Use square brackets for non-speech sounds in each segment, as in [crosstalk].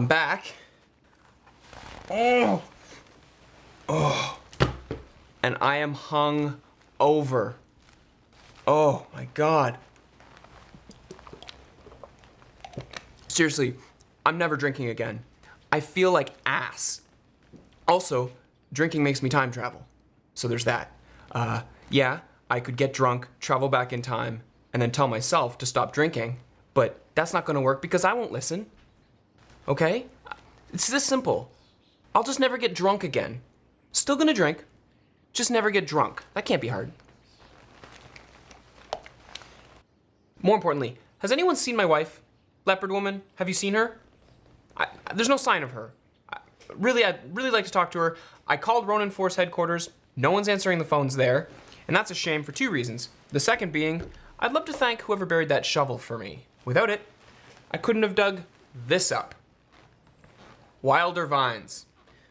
I'm back. Oh. Oh. And I am hung over. Oh my god. Seriously, I'm never drinking again. I feel like ass. Also, drinking makes me time travel. So there's that. Uh, yeah, I could get drunk, travel back in time, and then tell myself to stop drinking, but that's not gonna work because I won't listen. Okay? It's this simple. I'll just never get drunk again. Still gonna drink, just never get drunk. That can't be hard. More importantly, has anyone seen my wife? Leopard woman? Have you seen her? I, there's no sign of her. I, really, I'd really like to talk to her. I called Ronin Force headquarters. No one's answering the phones there. And that's a shame for two reasons. The second being, I'd love to thank whoever buried that shovel for me. Without it, I couldn't have dug this up. Wilder Vines.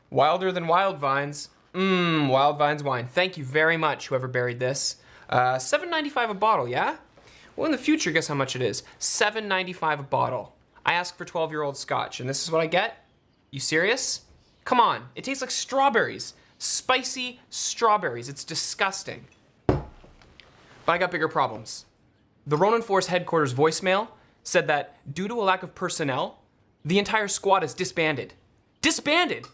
Wilder than wild vines. Mmm, wild vines wine. Thank you very much, whoever buried this. Uh, $7.95 a bottle, yeah? Well, in the future, guess how much it is? $7.95 a bottle. I ask for 12-year-old scotch, and this is what I get? You serious? Come on, it tastes like strawberries. Spicy strawberries, it's disgusting. But I got bigger problems. The Ronin Force headquarters voicemail said that due to a lack of personnel, the entire squad is disbanded. Disbanded!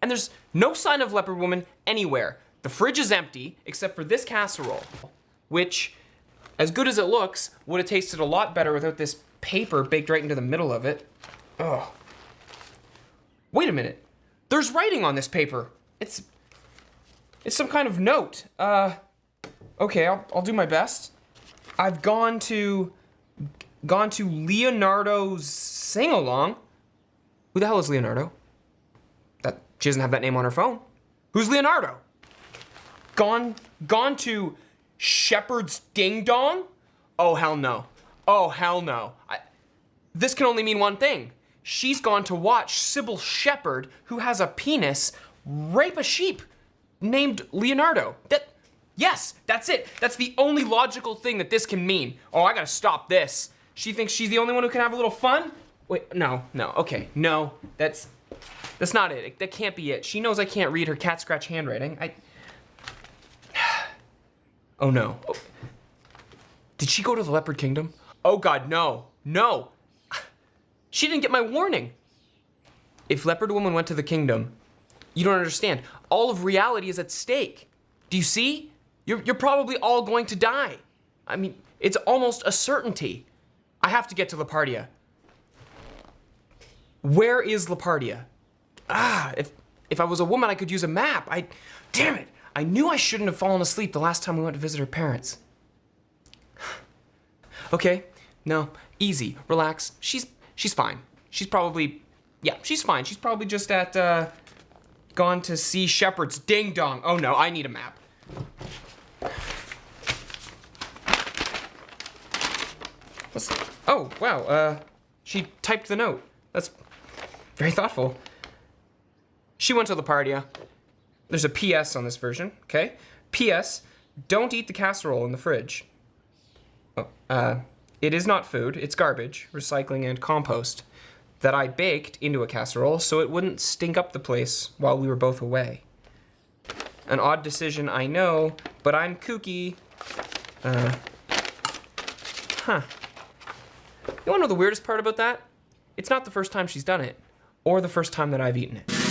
And there's no sign of Leopard Woman anywhere. The fridge is empty, except for this casserole, which, as good as it looks, would have tasted a lot better without this paper baked right into the middle of it. Oh. Wait a minute. There's writing on this paper. It's, it's some kind of note. Uh, okay, I'll, I'll do my best. I've gone to, gone to Leonardo's sing-along. Who the hell is Leonardo? That she doesn't have that name on her phone. Who's Leonardo? Gone, gone to Shepherd's Ding Dong? Oh, hell no. Oh, hell no. I, this can only mean one thing. She's gone to watch Cybill Shepherd, who has a penis, rape a sheep named Leonardo. That, yes, that's it. That's the only logical thing that this can mean. Oh, I gotta stop this. She thinks she's the only one who can have a little fun? Wait, no, no, okay, no, that's, that's not it. That can't be it. She knows I can't read her cat scratch handwriting. I... [sighs] Oh no. Oh. Did she go to the Leopard Kingdom? Oh god, no. No. [sighs] She didn't get my warning. If Leopard Woman went to the kingdom, you don't understand. All of reality is at stake. Do you see? You're, you're probably all going to die. I mean, it's almost a certainty. I have to get to Lapartia. Where is Lapartia? ah, if, if I was a woman, I could use a map. I, damn it, I knew I shouldn't have fallen asleep the last time we went to visit her parents. [sighs] okay, no, easy, relax. She's, she's fine. She's probably, yeah, she's fine. She's probably just at, uh, gone to see Shepherd's ding dong. Oh no, I need a map. What's, oh, wow, uh, she typed the note. That's very thoughtful. She went to the party. There's a PS on this version, okay? PS, don't eat the casserole in the fridge. Oh, uh, it is not food, it's garbage, recycling, and compost that I baked into a casserole so it wouldn't stink up the place while we were both away. An odd decision, I know, but I'm kooky. Uh, huh. You wanna know the weirdest part about that? It's not the first time she's done it, or the first time that I've eaten it.